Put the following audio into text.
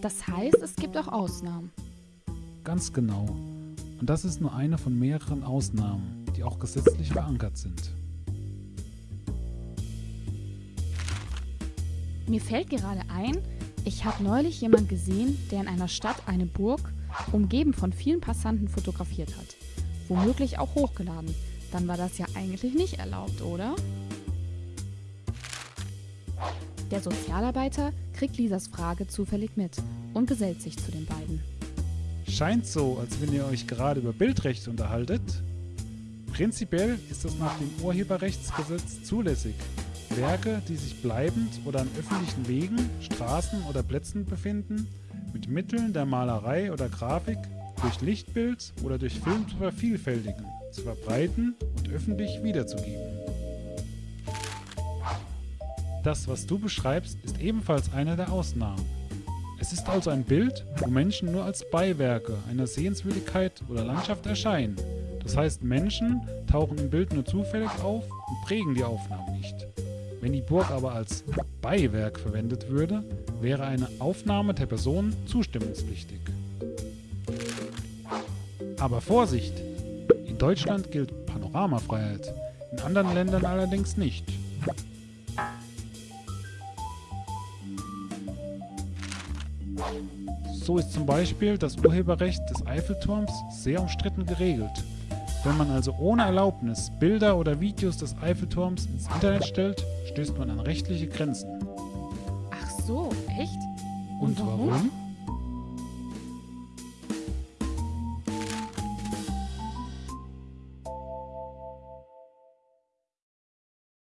Das heißt, es gibt auch Ausnahmen. Ganz genau. Und das ist nur eine von mehreren Ausnahmen, die auch gesetzlich verankert sind. Mir fällt gerade ein, ich habe neulich jemand gesehen, der in einer Stadt eine Burg, umgeben von vielen Passanten, fotografiert hat. Womöglich auch hochgeladen. Dann war das ja eigentlich nicht erlaubt, oder? Der Sozialarbeiter kriegt Lisas Frage zufällig mit und gesellt sich zu den beiden. Scheint so, als wenn ihr euch gerade über Bildrecht unterhaltet. Prinzipiell ist das nach dem Urheberrechtsgesetz zulässig. Werke, die sich bleibend oder an öffentlichen Wegen, Straßen oder Plätzen befinden, mit Mitteln der Malerei oder Grafik durch Lichtbild oder durch Film zu vervielfältigen, zu verbreiten und öffentlich wiederzugeben. Das, was du beschreibst, ist ebenfalls eine der Ausnahmen. Es ist also ein Bild, wo Menschen nur als Beiwerke einer Sehenswürdigkeit oder Landschaft erscheinen. Das heißt, Menschen tauchen im Bild nur zufällig auf und prägen die Aufnahme nicht. Wenn die Burg aber als Beiwerk verwendet würde, wäre eine Aufnahme der Person zustimmungspflichtig. Aber Vorsicht! In Deutschland gilt Panoramafreiheit, in anderen Ländern allerdings nicht. So ist zum Beispiel das Urheberrecht des Eiffelturms sehr umstritten geregelt. Wenn man also ohne Erlaubnis Bilder oder Videos des Eiffelturms ins Internet stellt, stößt man an rechtliche Grenzen. Ach so, echt? Und, warum?